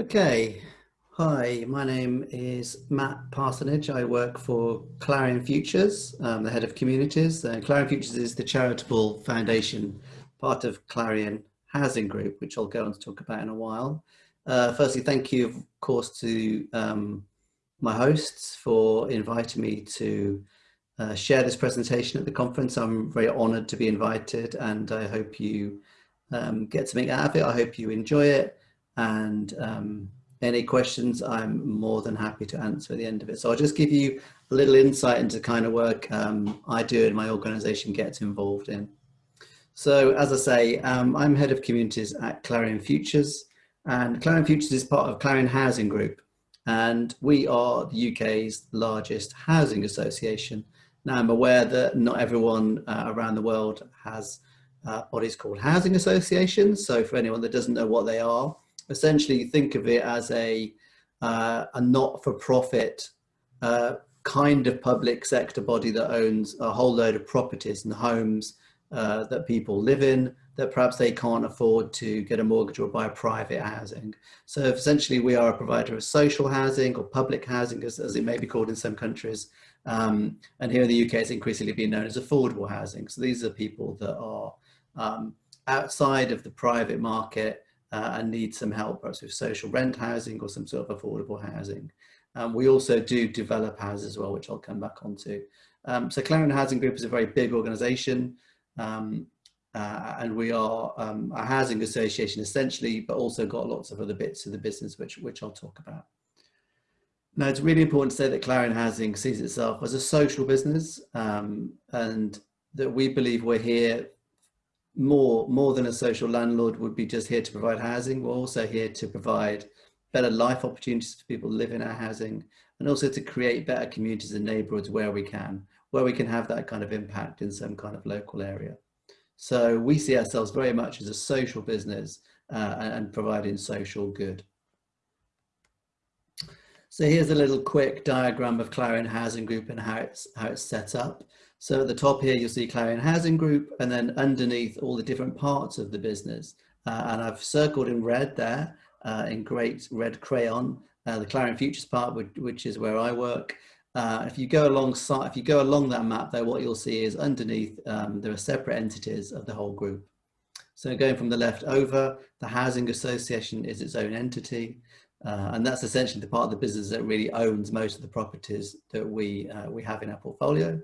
Okay, hi, my name is Matt Parsonage. I work for Clarion Futures, um, the head of communities. Uh, Clarion Futures is the charitable foundation, part of Clarion Housing Group, which I'll go on to talk about in a while. Uh, firstly, thank you, of course, to um, my hosts for inviting me to uh, share this presentation at the conference. I'm very honoured to be invited and I hope you um, get something out of it. I hope you enjoy it and um, any questions I'm more than happy to answer at the end of it. So I'll just give you a little insight into the kind of work um, I do and my organization gets involved in. So as I say, um, I'm head of communities at Clarion Futures and Clarion Futures is part of Clarion Housing Group and we are the UK's largest housing association. Now I'm aware that not everyone uh, around the world has uh, what is called housing associations. So for anyone that doesn't know what they are, essentially think of it as a, uh, a not-for-profit uh, kind of public sector body that owns a whole load of properties and homes uh, that people live in that perhaps they can't afford to get a mortgage or buy private housing. So essentially we are a provider of social housing or public housing as, as it may be called in some countries. Um, and here in the UK it's increasingly being known as affordable housing. So these are people that are um, outside of the private market uh, and need some help perhaps with social rent housing or some sort of affordable housing. Um, we also do develop houses as well, which I'll come back onto. Um, so Clarion Housing Group is a very big organisation um, uh, and we are um, a housing association essentially, but also got lots of other bits of the business which, which I'll talk about. Now it's really important to say that Clarion Housing sees itself as a social business um, and that we believe we're here more, more than a social landlord would be just here to provide housing. We're also here to provide better life opportunities for people live in our housing and also to create better communities and neighborhoods where we can, where we can have that kind of impact in some kind of local area. So we see ourselves very much as a social business uh, and providing social good. So here's a little quick diagram of Clarion Housing Group and how it's, how it's set up. So at the top here, you'll see Clarion Housing Group, and then underneath all the different parts of the business. Uh, and I've circled in red there, uh, in great red crayon, uh, the Clarion Futures part, which, which is where I work. Uh, if you go alongside, if you go along that map there, what you'll see is underneath, um, there are separate entities of the whole group. So going from the left over, the Housing Association is its own entity. Uh, and that's essentially the part of the business that really owns most of the properties that we, uh, we have in our portfolio.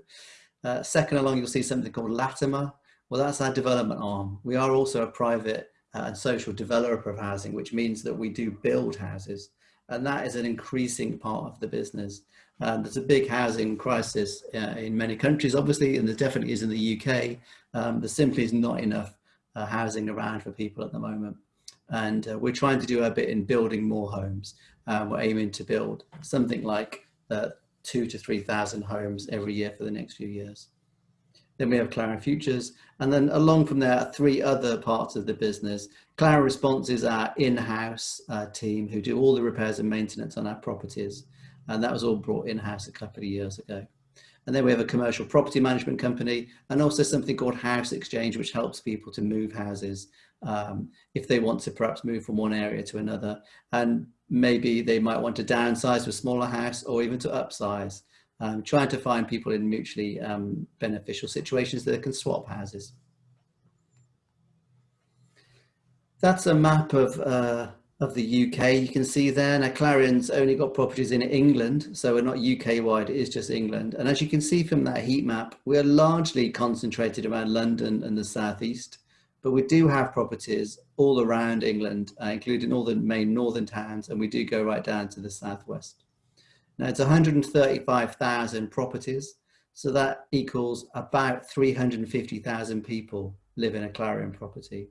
Uh, second along, you'll see something called Latimer. Well, that's our development arm. We are also a private uh, and social developer of housing, which means that we do build houses. And that is an increasing part of the business. Um, there's a big housing crisis uh, in many countries, obviously, and there definitely is in the UK. Um, there simply is not enough uh, housing around for people at the moment. And uh, we're trying to do our bit in building more homes. Um, we're aiming to build something like uh, two to 3,000 homes every year for the next few years. Then we have Clarion Futures. And then along from there are three other parts of the business. Clarion Response is our in-house uh, team who do all the repairs and maintenance on our properties. And that was all brought in-house a couple of years ago. And then we have a commercial property management company and also something called House Exchange, which helps people to move houses um, if they want to perhaps move from one area to another. And maybe they might want to downsize to a smaller house or even to upsize, um, trying to find people in mutually um, beneficial situations that can swap houses. That's a map of, uh, of the UK you can see there. Now Clarion's only got properties in England, so we're not UK wide, it is just England. And as you can see from that heat map, we're largely concentrated around London and the Southeast but we do have properties all around England, uh, including all the main northern towns, and we do go right down to the southwest. Now it's 135,000 properties, so that equals about 350,000 people live in a Clarion property.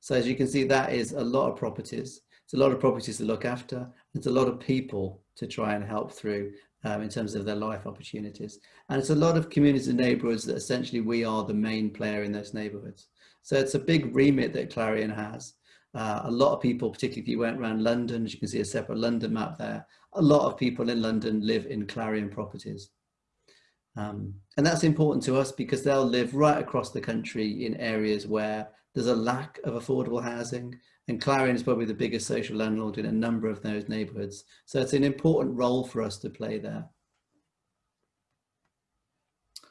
So as you can see, that is a lot of properties. It's a lot of properties to look after. It's a lot of people to try and help through um, in terms of their life opportunities. And it's a lot of communities and neighbourhoods that essentially we are the main player in those neighbourhoods. So it's a big remit that Clarion has. Uh, a lot of people, particularly if you went around London, as you can see a separate London map there, a lot of people in London live in Clarion properties. Um, and that's important to us because they'll live right across the country in areas where there's a lack of affordable housing And Clarion is probably the biggest social landlord in a number of those neighborhoods. So it's an important role for us to play there.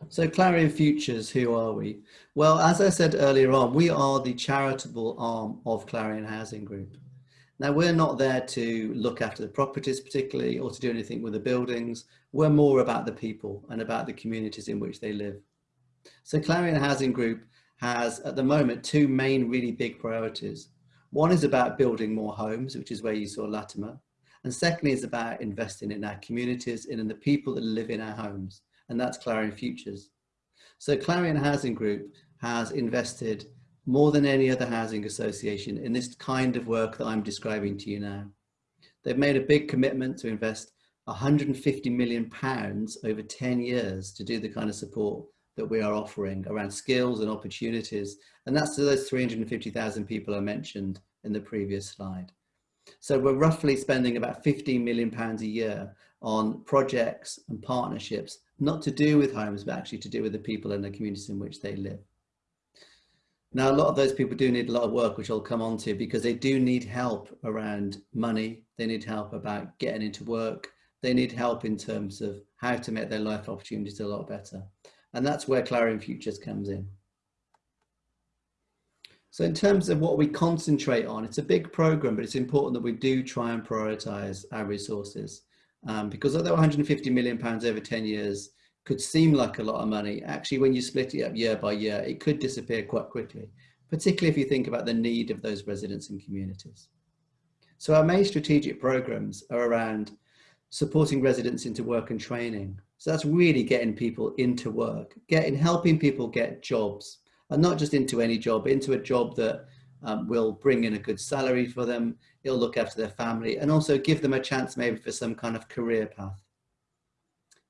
So Clarion Futures, who are we? Well, as I said earlier on, we are the charitable arm of Clarion Housing Group. Now, we're not there to look after the properties particularly or to do anything with the buildings. We're more about the people and about the communities in which they live. So Clarion Housing Group has at the moment two main really big priorities. One is about building more homes, which is where you saw Latimer. And secondly is about investing in our communities and in the people that live in our homes. And that's Clarion Futures. So Clarion Housing Group has invested more than any other housing association in this kind of work that I'm describing to you now. They've made a big commitment to invest 150 million pounds over 10 years to do the kind of support that we are offering around skills and opportunities. And that's to those 350,000 people I mentioned in the previous slide. So we're roughly spending about 15 million pounds a year on projects and partnerships, not to do with homes, but actually to do with the people and the communities in which they live. Now, a lot of those people do need a lot of work, which I'll come on to because they do need help around money. They need help about getting into work. They need help in terms of how to make their life opportunities a lot better. And that's where Clarion Futures comes in. So in terms of what we concentrate on, it's a big program, but it's important that we do try and prioritize our resources. Um, because although 150 million pounds over 10 years could seem like a lot of money, actually when you split it up year by year, it could disappear quite quickly, particularly if you think about the need of those residents and communities. So our main strategic programs are around supporting residents into work and training. So that's really getting people into work, getting, helping people get jobs and not just into any job, into a job that um, will bring in a good salary for them, it'll look after their family and also give them a chance maybe for some kind of career path.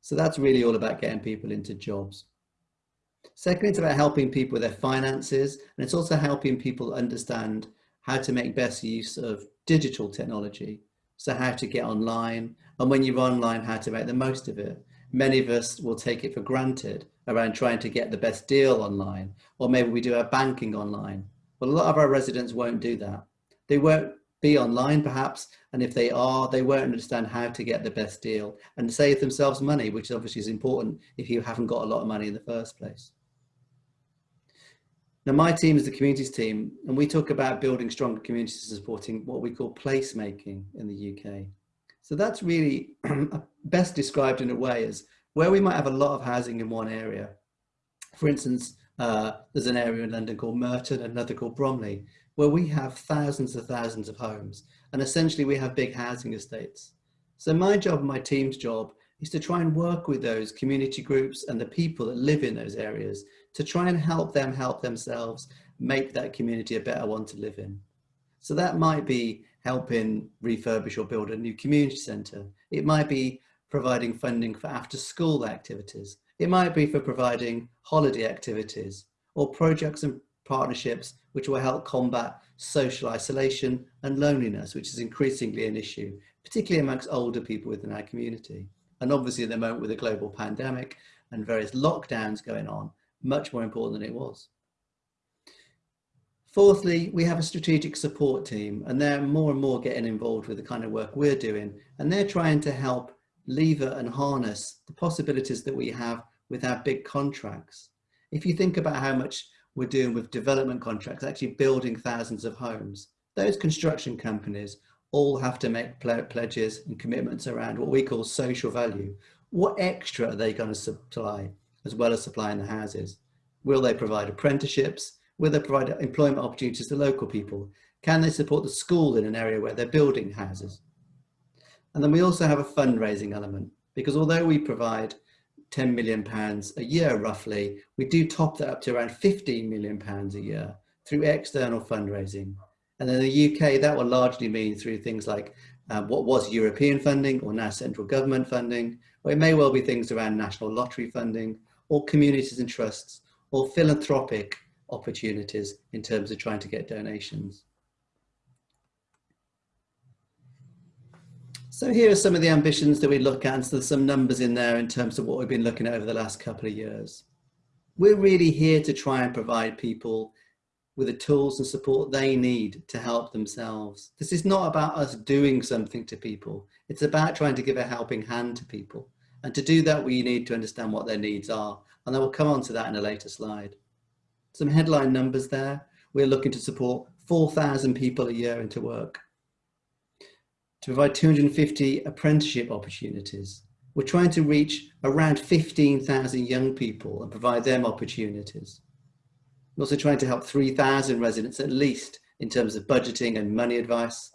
So that's really all about getting people into jobs. Secondly, it's about helping people with their finances, and it's also helping people understand how to make best use of digital technology. So how to get online, and when you're online, how to make the most of it. Many of us will take it for granted around trying to get the best deal online, or maybe we do our banking online. Well, a lot of our residents won't do that. They won't be online perhaps, and if they are, they won't understand how to get the best deal and save themselves money, which obviously is important if you haven't got a lot of money in the first place. Now my team is the communities team, and we talk about building stronger communities and supporting what we call placemaking in the UK. So that's really best described in a way as where we might have a lot of housing in one area. For instance, uh, there's an area in London called Merton, another called Bromley, where we have thousands and thousands of homes and essentially we have big housing estates. So my job and my team's job is to try and work with those community groups and the people that live in those areas to try and help them help themselves make that community a better one to live in. So that might be helping refurbish or build a new community centre. It might be providing funding for after school activities. It might be for providing holiday activities or projects and partnerships which will help combat social isolation and loneliness, which is increasingly an issue, particularly amongst older people within our community. And obviously at the moment with a global pandemic and various lockdowns going on, much more important than it was. Fourthly, we have a strategic support team and they're more and more getting involved with the kind of work we're doing and they're trying to help lever and harness the possibilities that we have with our big contracts. If you think about how much we're doing with development contracts, actually building thousands of homes. Those construction companies all have to make pledges and commitments around what we call social value. What extra are they going to supply as well as supplying the houses? Will they provide apprenticeships? Will they provide employment opportunities to local people? Can they support the school in an area where they're building houses? And then we also have a fundraising element because although we provide 10 million pounds a year roughly, we do top that up to around 15 million pounds a year through external fundraising. And in the UK, that will largely mean through things like um, what was European funding or now central government funding, or it may well be things around national lottery funding or communities and trusts or philanthropic opportunities in terms of trying to get donations. So here are some of the ambitions that we look at, so there's some numbers in there in terms of what we've been looking at over the last couple of years. We're really here to try and provide people with the tools and support they need to help themselves. This is not about us doing something to people. It's about trying to give a helping hand to people. And to do that, we need to understand what their needs are. And I will come on to that in a later slide. Some headline numbers there. We're looking to support 4,000 people a year into work. To provide 250 apprenticeship opportunities. We're trying to reach around 15,000 young people and provide them opportunities. We're also trying to help 3,000 residents at least in terms of budgeting and money advice.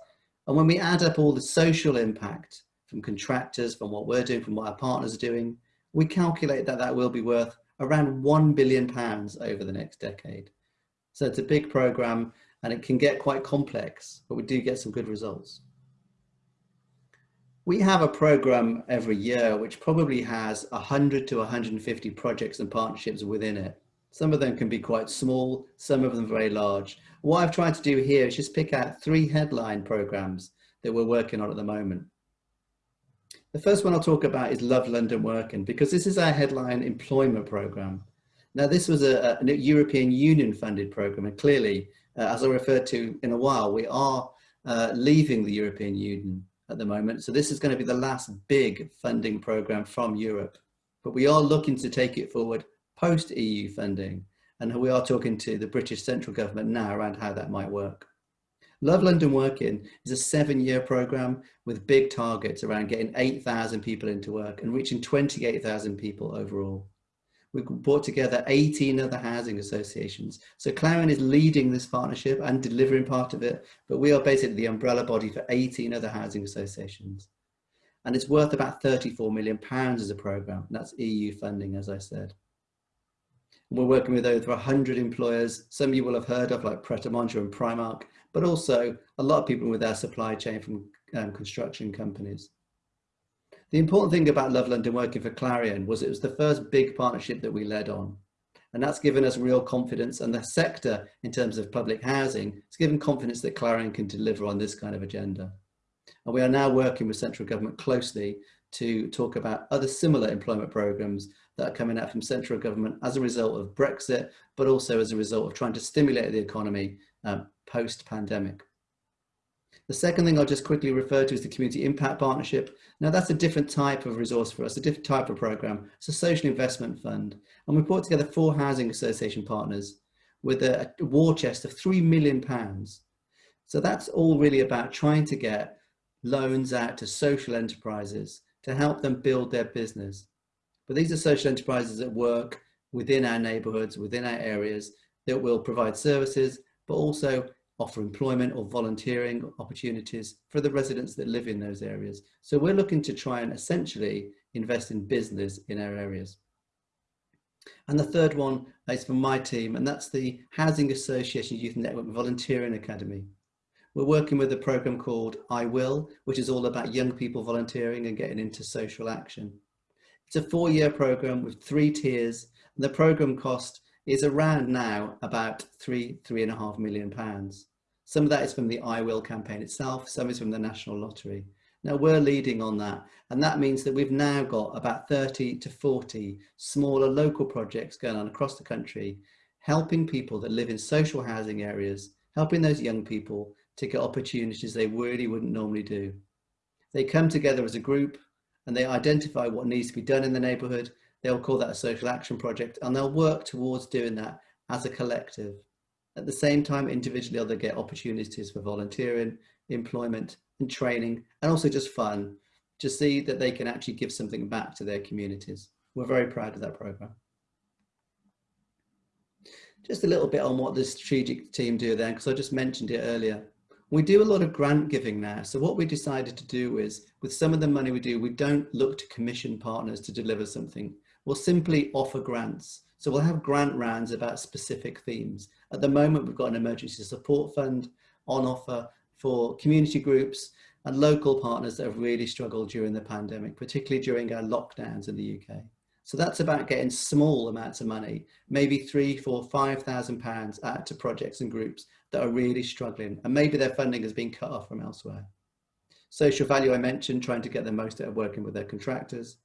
And when we add up all the social impact from contractors, from what we're doing, from what our partners are doing, we calculate that that will be worth around 1 billion pounds over the next decade. So it's a big program and it can get quite complex, but we do get some good results. We have a program every year which probably has 100 to 150 projects and partnerships within it. Some of them can be quite small, some of them very large. What I've tried to do here is just pick out three headline programs that we're working on at the moment. The first one I'll talk about is Love London Working because this is our headline employment program. Now this was a, a European Union funded program and clearly, uh, as I referred to in a while, we are uh, leaving the European Union at the moment. So this is going to be the last big funding program from Europe, but we are looking to take it forward post EU funding. And we are talking to the British central government now around how that might work. Love London Working is a seven year program with big targets around getting 8,000 people into work and reaching 28,000 people overall. We've brought together 18 other housing associations. So Clarion is leading this partnership and delivering part of it, but we are basically the umbrella body for 18 other housing associations. And it's worth about 34 million pounds as a program. That's EU funding, as I said. We're working with over 100 employers. Some of you will have heard of like Pret and Primark, but also a lot of people with our supply chain from um, construction companies. The important thing about Love London Working for Clarion was it was the first big partnership that we led on. And that's given us real confidence and the sector in terms of public housing, it's given confidence that Clarion can deliver on this kind of agenda. And we are now working with central government closely to talk about other similar employment programs that are coming out from central government as a result of Brexit, but also as a result of trying to stimulate the economy um, post-pandemic. The second thing I'll just quickly refer to is the Community Impact Partnership. Now that's a different type of resource for us, a different type of program. It's a social investment fund. And we brought together four housing association partners with a, a war chest of three million pounds. So that's all really about trying to get loans out to social enterprises to help them build their business. But these are social enterprises that work within our neighborhoods, within our areas that will provide services, but also offer employment or volunteering opportunities for the residents that live in those areas. So we're looking to try and essentially invest in business in our areas. And the third one is from my team, and that's the Housing Association Youth Network Volunteering Academy. We're working with a program called I Will, which is all about young people volunteering and getting into social action. It's a four-year program with three tiers. And the program cost is around now about three, three and a half million pounds. Some of that is from the I Will campaign itself, some is from the National Lottery. Now we're leading on that, and that means that we've now got about 30 to 40 smaller local projects going on across the country, helping people that live in social housing areas, helping those young people to get opportunities they really wouldn't normally do. They come together as a group, and they identify what needs to be done in the neighbourhood, they'll call that a social action project and they'll work towards doing that as a collective. At the same time, individually, they'll get opportunities for volunteering, employment and training, and also just fun to see that they can actually give something back to their communities. We're very proud of that program. Just a little bit on what the strategic team do then, because I just mentioned it earlier. We do a lot of grant giving now. So what we decided to do is with some of the money we do, we don't look to commission partners to deliver something. We'll simply offer grants. So we'll have grant rounds about specific themes. At the moment, we've got an emergency support fund on offer for community groups and local partners that have really struggled during the pandemic, particularly during our lockdowns in the UK. So that's about getting small amounts of money, maybe three, four, five thousand pounds out to projects and groups that are really struggling and maybe their funding has been cut off from elsewhere. Social value I mentioned, trying to get the most out of working with their contractors.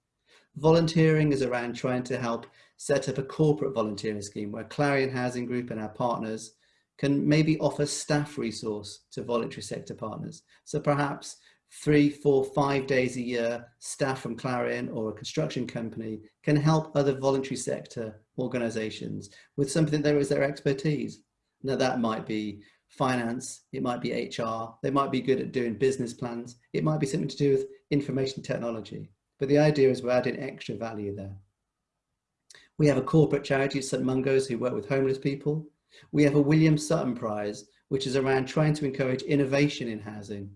Volunteering is around trying to help set up a corporate volunteering scheme where Clarion Housing Group and our partners can maybe offer staff resource to voluntary sector partners. So perhaps three, four, five days a year, staff from Clarion or a construction company can help other voluntary sector organizations with something that is their expertise. Now that might be finance, it might be HR, they might be good at doing business plans, it might be something to do with information technology. But the idea is we're adding extra value there. We have a corporate charity, St Mungo's, who work with homeless people. We have a William Sutton Prize, which is around trying to encourage innovation in housing.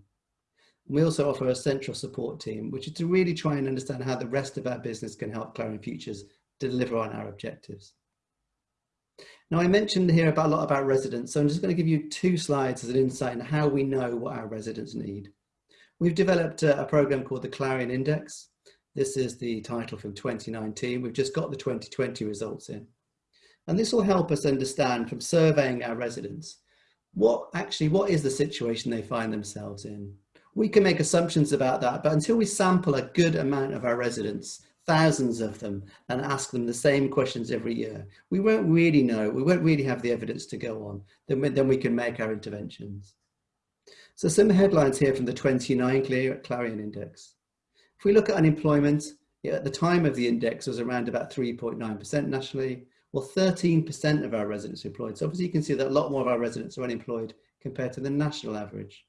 We also offer a central support team, which is to really try and understand how the rest of our business can help Clarion Futures deliver on our objectives. Now I mentioned here about a lot about residents, so I'm just going to give you two slides as an insight into how we know what our residents need. We've developed a, a program called the Clarion Index. This is the title from 2019. We've just got the 2020 results in. And this will help us understand from surveying our residents, what actually, what is the situation they find themselves in? We can make assumptions about that, but until we sample a good amount of our residents, thousands of them, and ask them the same questions every year, we won't really know, we won't really have the evidence to go on, then we, then we can make our interventions. So some headlines here from the 29 Clarion Index. If we look at unemployment, at the time of the index was around about 3.9% nationally, well 13% of our residents employed. So obviously you can see that a lot more of our residents are unemployed compared to the national average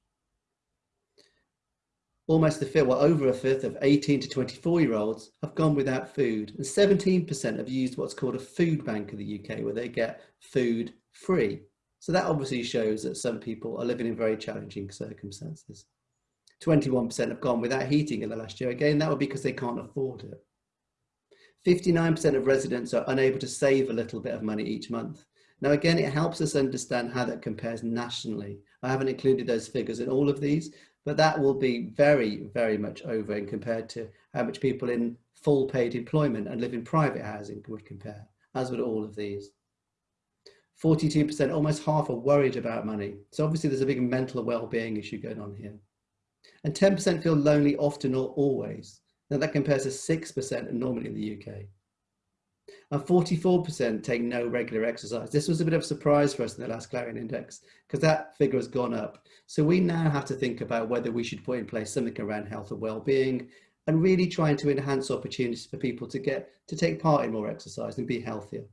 almost a fifth, well over a fifth of 18 to 24 year olds have gone without food and 17% have used what's called a food bank in the UK where they get food free. So that obviously shows that some people are living in very challenging circumstances. 21% have gone without heating in the last year. Again, that would be because they can't afford it. 59% of residents are unable to save a little bit of money each month. Now, again, it helps us understand how that compares nationally. I haven't included those figures in all of these, but that will be very, very much over in compared to how much people in full paid employment and live in private housing would compare, as would all of these. 42%, almost half are worried about money. So obviously there's a big mental well-being issue going on here. And 10% feel lonely often or always. Now that compares to 6% normally in the UK. And 44% take no regular exercise. This was a bit of a surprise for us in the last Clarion Index because that figure has gone up. So we now have to think about whether we should put in place something around health and well-being and really trying to enhance opportunities for people to get to take part in more exercise and be healthier.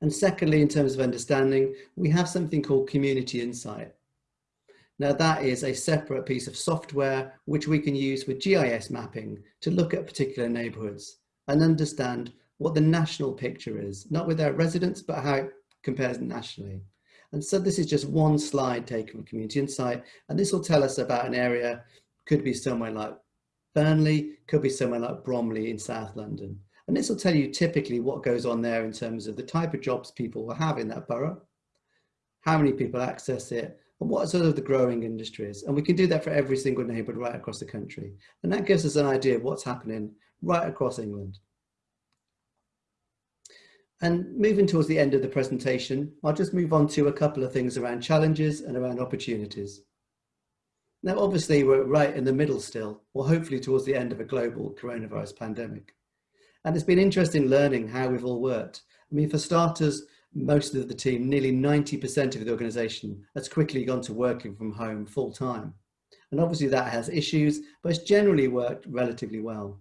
And secondly, in terms of understanding, we have something called Community Insight. Now that is a separate piece of software which we can use with GIS mapping to look at particular neighbourhoods and understand what the national picture is, not with our residents, but how it compares nationally. And so this is just one slide taken from Community Insight, and this will tell us about an area, could be somewhere like Burnley, could be somewhere like Bromley in South London. And this will tell you typically what goes on there in terms of the type of jobs people will have in that borough, how many people access it, and what sort of the growing industries. And we can do that for every single neighbourhood right across the country. And that gives us an idea of what's happening right across England. And moving towards the end of the presentation, I'll just move on to a couple of things around challenges and around opportunities. Now, obviously, we're right in the middle still, or hopefully towards the end of a global coronavirus pandemic. And it's been interesting learning how we've all worked. I mean, for starters, most of the team, nearly 90% of the organisation, has quickly gone to working from home full time. And obviously that has issues, but it's generally worked relatively well.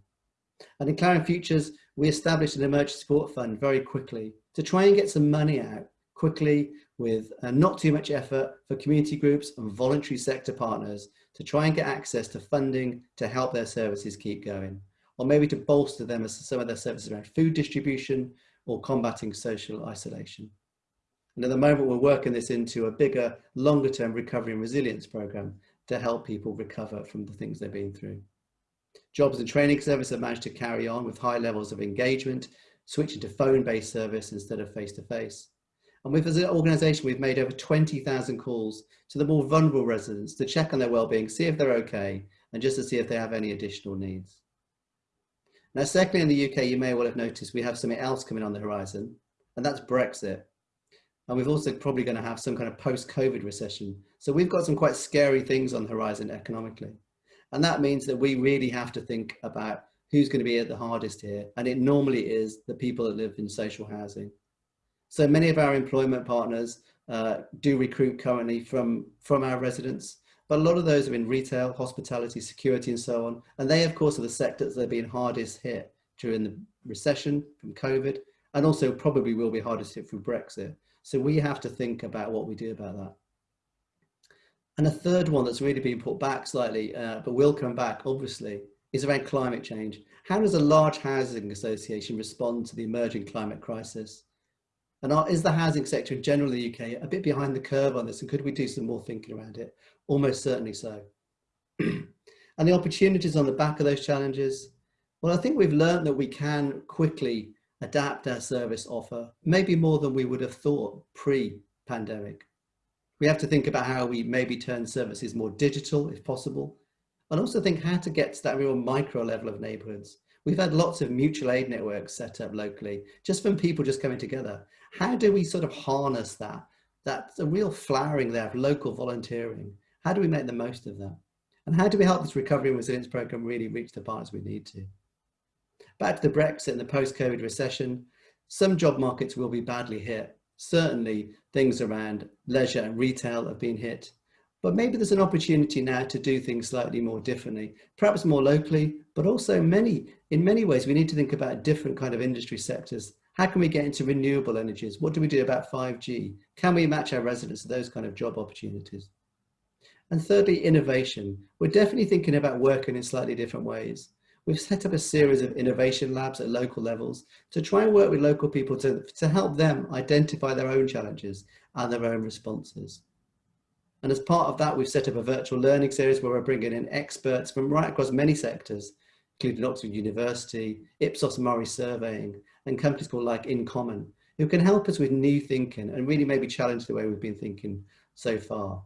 And in Clarion Futures, we established an emergency support fund very quickly to try and get some money out quickly with uh, not too much effort for community groups and voluntary sector partners to try and get access to funding to help their services keep going, or maybe to bolster them as some of their services around food distribution or combating social isolation. And at the moment, we're working this into a bigger, longer term recovery and resilience program to help people recover from the things they've been through. Jobs and training service have managed to carry on with high levels of engagement, switching to phone-based service instead of face-to-face. -face. And with as an organisation, we've made over 20,000 calls to the more vulnerable residents to check on their well-being, see if they're okay, and just to see if they have any additional needs. Now, secondly, in the UK, you may well have noticed we have something else coming on the horizon, and that's Brexit. And we've also probably going to have some kind of post-COVID recession. So we've got some quite scary things on the horizon economically. And that means that we really have to think about who's going to be at the hardest here. And it normally is the people that live in social housing. So many of our employment partners uh, do recruit currently from, from our residents, but a lot of those are in retail, hospitality, security, and so on. And they, of course, are the sectors that have been hardest hit during the recession from COVID, and also probably will be hardest hit through Brexit. So we have to think about what we do about that. And a third one that's really been put back slightly, uh, but will come back, obviously, is around climate change. How does a large housing association respond to the emerging climate crisis? And are, is the housing sector in general in the UK a bit behind the curve on this? And could we do some more thinking around it? Almost certainly so. and the opportunities on the back of those challenges? Well, I think we've learned that we can quickly adapt our service offer, maybe more than we would have thought pre-pandemic. We have to think about how we maybe turn services more digital if possible, and also think how to get to that real micro level of neighborhoods. We've had lots of mutual aid networks set up locally, just from people just coming together. How do we sort of harness that? That's a real flowering there of local volunteering. How do we make the most of that? And how do we help this recovery and resilience program really reach the partners we need to? Back to the Brexit and the post-COVID recession, some job markets will be badly hit. Certainly things around leisure and retail have been hit, but maybe there's an opportunity now to do things slightly more differently, perhaps more locally, but also many, in many ways, we need to think about different kind of industry sectors. How can we get into renewable energies? What do we do about 5G? Can we match our residents to those kind of job opportunities? And thirdly, innovation. We're definitely thinking about working in slightly different ways. We've set up a series of innovation labs at local levels to try and work with local people to, to help them identify their own challenges and their own responses. And as part of that, we've set up a virtual learning series where we're bringing in experts from right across many sectors, including Oxford University, Ipsos Mori Surveying, and companies called like In Common, who can help us with new thinking and really maybe challenge the way we've been thinking so far.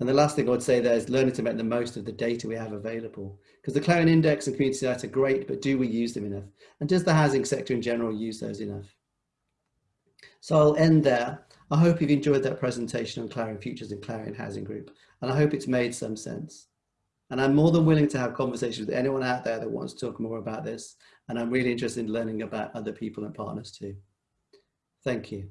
And the last thing I would say there is learning to make the most of the data we have available. Because the Clarion Index and Community data are great, but do we use them enough? And does the housing sector in general use those enough? So I'll end there. I hope you've enjoyed that presentation on Clarion Futures and Clarion Housing Group, and I hope it's made some sense. And I'm more than willing to have conversations with anyone out there that wants to talk more about this. And I'm really interested in learning about other people and partners too. Thank you.